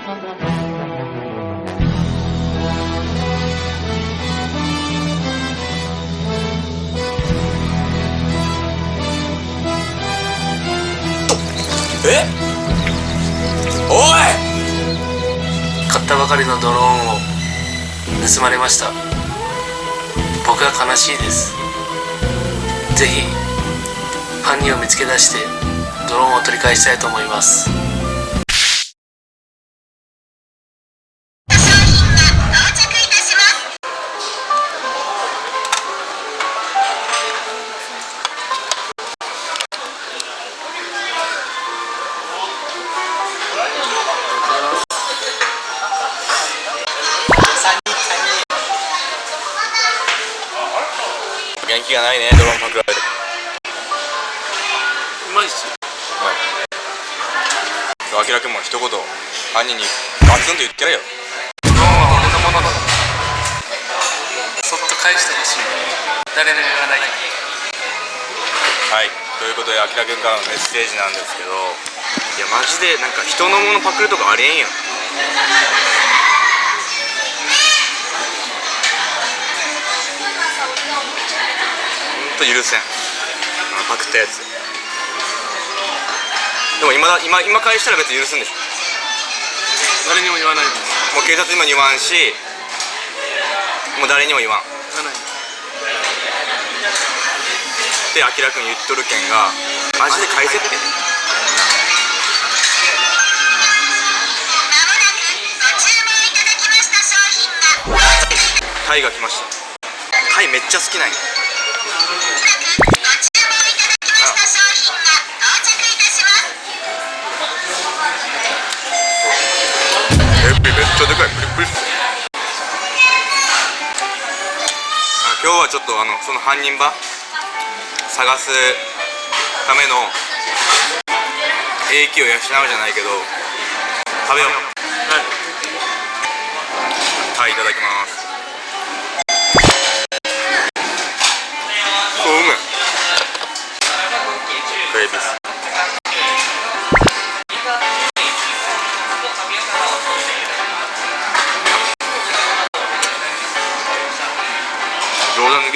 え？おい！買ったばかりのドローンを盗まれました。僕は悲しいです。ぜひ犯人を見つけ出してドローンを取り返したいと思います。元気がないねドローンパクられて。うまいっすよ。あきらくんも一言犯人にガツンと言ってやれよ。ドローンは俺のものだそっと返してほしい誰にも言わない。はい。ということであきらくんからのメッセージなんですけど。いやマジでなんか人のものパクるとかありえんやんと許せん。あのパクったやつ。でも今だ今今返したら別に許すんでしょ。誰にも言わないです。もう警察にも言わんしもう誰にも言わん。言わない。ってあきらくん言っとるけんがマジで返せってタイが来ました。タイめっちゃ好きなんやちゃでかいプリプリ今日はちょっとあのその犯人場探すための英気を養うじゃないけど食べよう。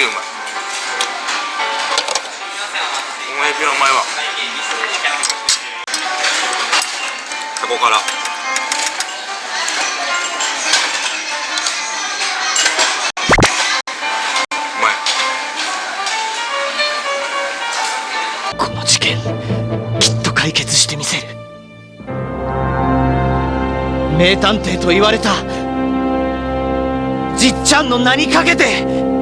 うまいお前エビは。うまいわタコからこの事件きっと解決してみせる。名探偵と言われた。じっちゃんの名にかけて。